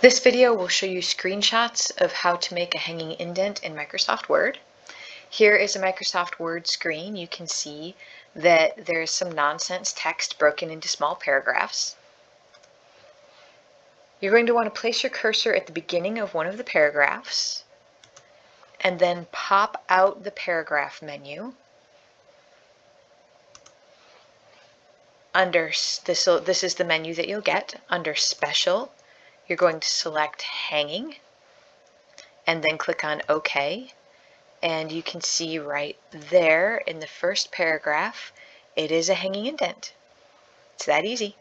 This video will show you screenshots of how to make a hanging indent in Microsoft Word. Here is a Microsoft Word screen. You can see that there's some nonsense text broken into small paragraphs. You're going to want to place your cursor at the beginning of one of the paragraphs and then pop out the paragraph menu. Under this, this is the menu that you'll get under Special you're going to select hanging and then click on OK. And you can see right there in the first paragraph, it is a hanging indent. It's that easy.